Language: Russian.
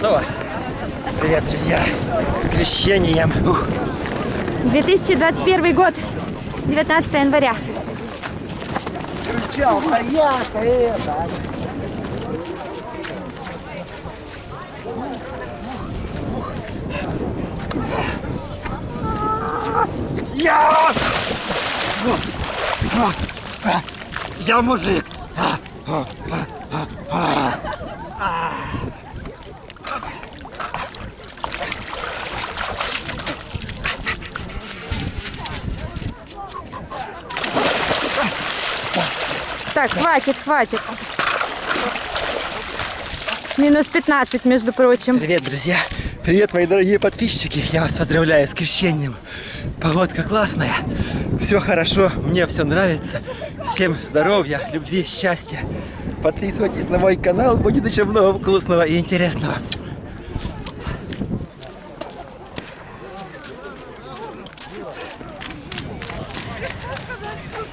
Готово? Привет, друзья. С крещением. Ух. 2021 год, 19 января. Кричал, а я-то это. Я! Я мужик. Так, хватит, хватит. Минус 15, между прочим. Привет, друзья. Привет, мои дорогие подписчики. Я вас поздравляю с крещением. Погодка классная. Все хорошо, мне все нравится. Всем здоровья, любви, счастья. Подписывайтесь на мой канал, будет еще много вкусного и интересного.